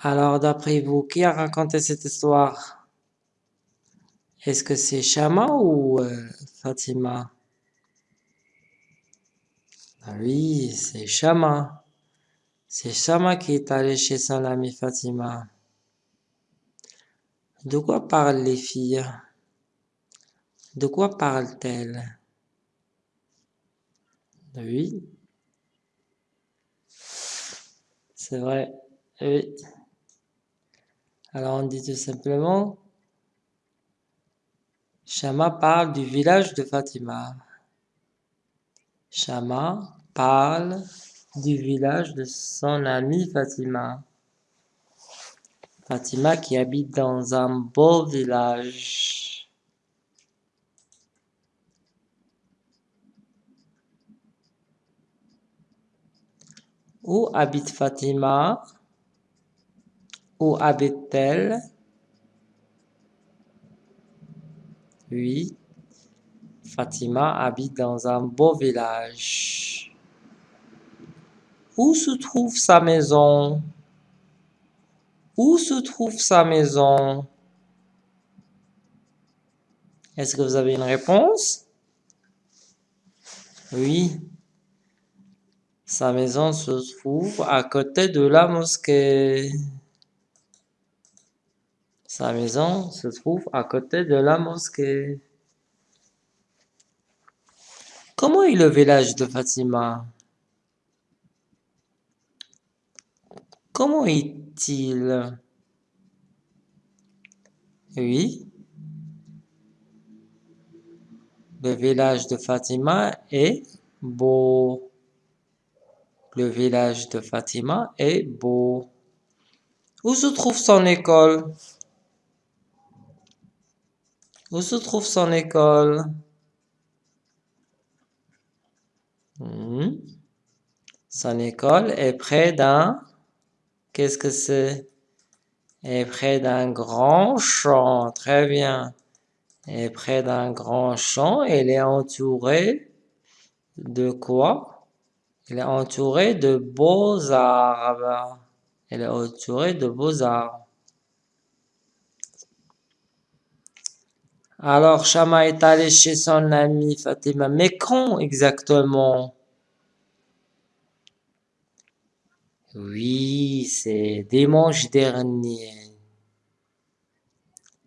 Alors, d'après vous, qui a raconté cette histoire? Est-ce que c'est Shama ou euh, Fatima? Ah Oui, c'est Shama. C'est Shama qui est allé chez son amie Fatima. De quoi parlent les filles? De quoi parlent-elles? Oui. C'est vrai. Oui. Alors on dit tout simplement, Shama parle du village de Fatima. Shama parle du village de son amie Fatima. Fatima qui habite dans un beau village. Où habite Fatima? Où habite-t-elle? Oui, Fatima habite dans un beau village. Où se trouve sa maison? Où se trouve sa maison? Est-ce que vous avez une réponse? Oui. Sa maison se trouve à côté de la mosquée. Sa maison se trouve à côté de la mosquée. Comment est le village de Fatima? Comment est-il? Oui. Le village de Fatima est beau. Le village de Fatima est beau. Où se trouve son école? Où se trouve son école? Hmm. Son école est près d'un... Qu'est-ce que c'est? Est près d'un grand champ. Très bien. Est près d'un grand champ. Elle est entourée de quoi? Elle est entourée de beaux arbres. Elle est entourée de beaux arbres. Alors, Shama est allé chez son ami Fatima. Mais quand exactement Oui, c'est dimanche dernier.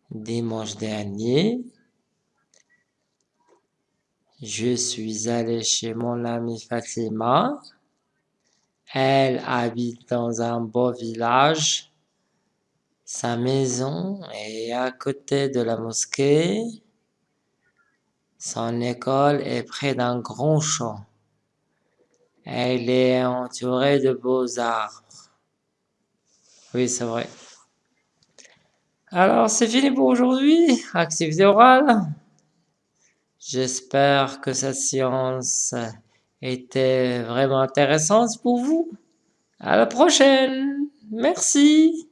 Dimanche dernier, je suis allé chez mon ami Fatima. Elle habite dans un beau village sa maison est à côté de la mosquée. Son école est près d'un grand champ. Elle est entourée de beaux arbres. Oui, c'est vrai. Alors, c'est fini pour aujourd'hui. Activité orale. J'espère que cette séance était vraiment intéressante pour vous. À la prochaine. Merci.